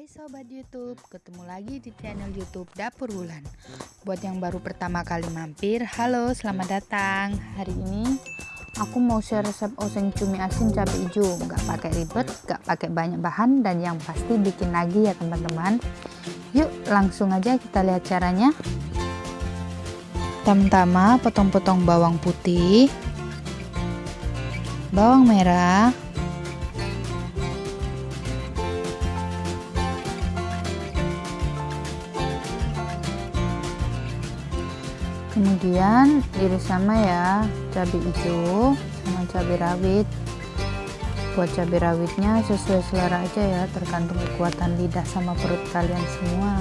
Hai Sobat Youtube, ketemu lagi di channel Youtube Dapur Wulan. Buat yang baru pertama kali mampir, halo selamat datang. Hari ini aku mau share resep oseng cumi asin cabai hijau. Gak pakai ribet, gak pakai banyak bahan dan yang pasti bikin lagi ya teman-teman. Yuk langsung aja kita lihat caranya. Pertama-tama potong-potong bawang putih. Bawang merah kemudian iris sama ya cabai hijau sama cabai rawit. Buat cabai rawitnya sesuai selera aja ya tergantung kekuatan lidah sama perut kalian semua.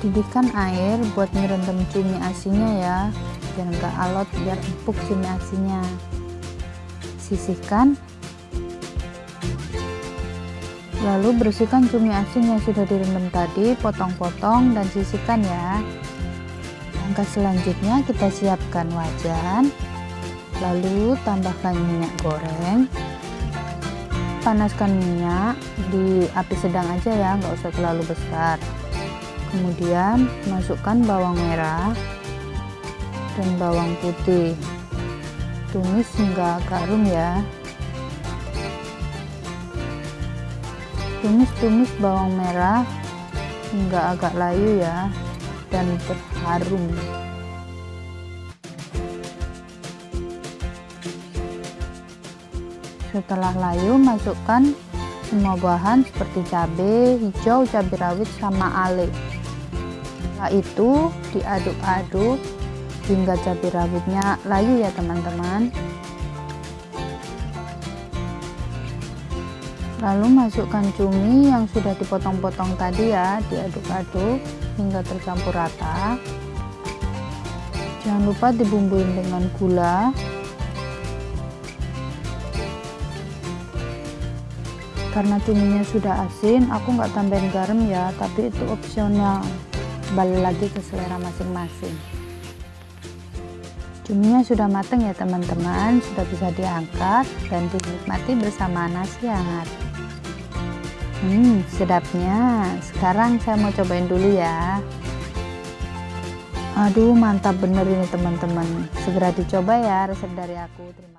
Didihkan air buat ngerendam cumi asinnya ya biar enggak alot biar empuk cumi asinnya. Sisihkan Lalu bersihkan cumi asin yang sudah direndam tadi, potong-potong dan sisihkan ya. Langkah selanjutnya kita siapkan wajan, lalu tambahkan minyak goreng. Panaskan minyak di api sedang aja ya, nggak usah terlalu besar. Kemudian masukkan bawang merah dan bawang putih. Tumis hingga garum ya. Tumis-tumis bawang merah hingga agak layu ya dan berharum. Setelah layu masukkan semua bahan seperti cabai hijau cabai rawit sama ale. Setelah itu diaduk-aduk hingga cabai rawitnya layu ya teman-teman lalu masukkan cumi yang sudah dipotong-potong tadi ya diaduk-aduk hingga tercampur rata. Jangan lupa dibumbuin dengan gula. Karena cuminya sudah asin aku nggak tambahin garam ya tapi itu opsional. Balik lagi ke selera masing-masing. Cuminya sudah matang ya teman-teman. Sudah bisa diangkat dan dinikmati bersama nasi hangat Hmm, sedapnya. Sekarang saya mau cobain dulu ya. Aduh, mantap bener ini teman-teman. Segera dicoba ya resep dari aku. Terima kasih.